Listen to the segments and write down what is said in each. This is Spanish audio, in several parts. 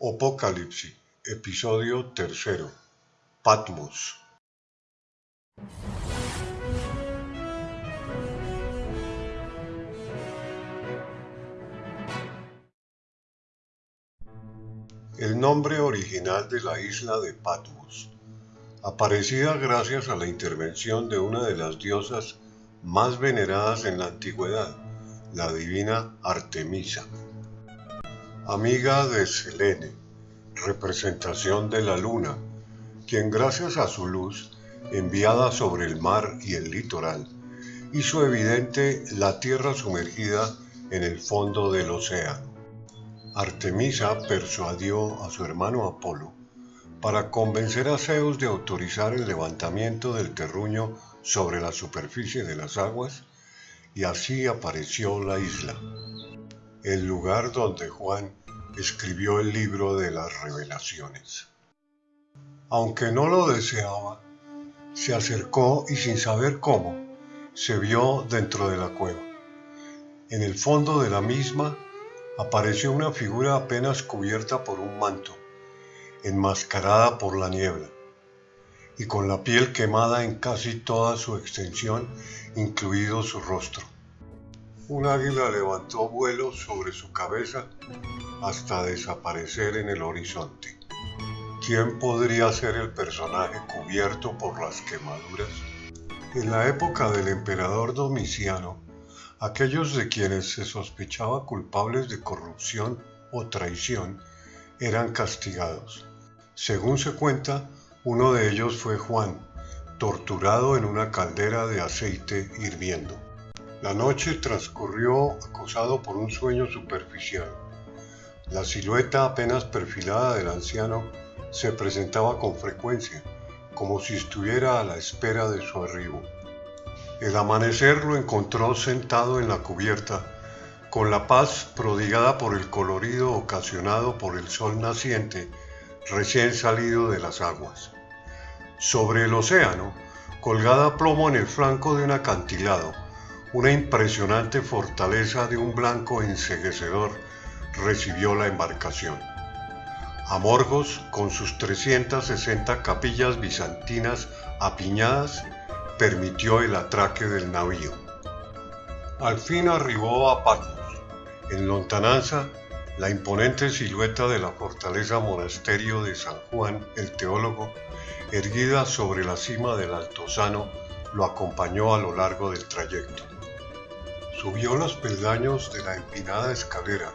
Apocalipsis, episodio tercero. Patmos. El nombre original de la isla de Patmos, aparecida gracias a la intervención de una de las diosas más veneradas en la antigüedad, la divina Artemisa amiga de Selene, representación de la luna, quien gracias a su luz, enviada sobre el mar y el litoral, hizo evidente la tierra sumergida en el fondo del océano. Artemisa persuadió a su hermano Apolo para convencer a Zeus de autorizar el levantamiento del terruño sobre la superficie de las aguas y así apareció la isla el lugar donde Juan escribió el libro de las revelaciones. Aunque no lo deseaba, se acercó y sin saber cómo, se vio dentro de la cueva. En el fondo de la misma apareció una figura apenas cubierta por un manto, enmascarada por la niebla, y con la piel quemada en casi toda su extensión, incluido su rostro. Un águila levantó vuelo sobre su cabeza hasta desaparecer en el horizonte. ¿Quién podría ser el personaje cubierto por las quemaduras? En la época del emperador Domiciano, aquellos de quienes se sospechaba culpables de corrupción o traición eran castigados. Según se cuenta, uno de ellos fue Juan, torturado en una caldera de aceite hirviendo. La noche transcurrió acosado por un sueño superficial. La silueta apenas perfilada del anciano se presentaba con frecuencia, como si estuviera a la espera de su arribo. El amanecer lo encontró sentado en la cubierta, con la paz prodigada por el colorido ocasionado por el sol naciente recién salido de las aguas. Sobre el océano, colgada plomo en el flanco de un acantilado, una impresionante fortaleza de un blanco enseguecedor recibió la embarcación. Amorgos, con sus 360 capillas bizantinas apiñadas, permitió el atraque del navío. Al fin arribó a Patmos. En lontananza, la imponente silueta de la fortaleza monasterio de San Juan el Teólogo, erguida sobre la cima del Altozano, lo acompañó a lo largo del trayecto. Subió los peldaños de la empinada escalera,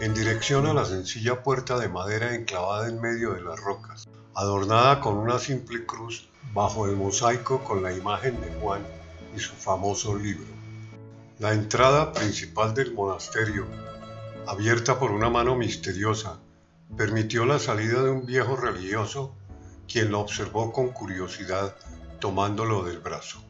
en dirección a la sencilla puerta de madera enclavada en medio de las rocas, adornada con una simple cruz bajo el mosaico con la imagen de Juan y su famoso libro. La entrada principal del monasterio, abierta por una mano misteriosa, permitió la salida de un viejo religioso, quien lo observó con curiosidad tomándolo del brazo.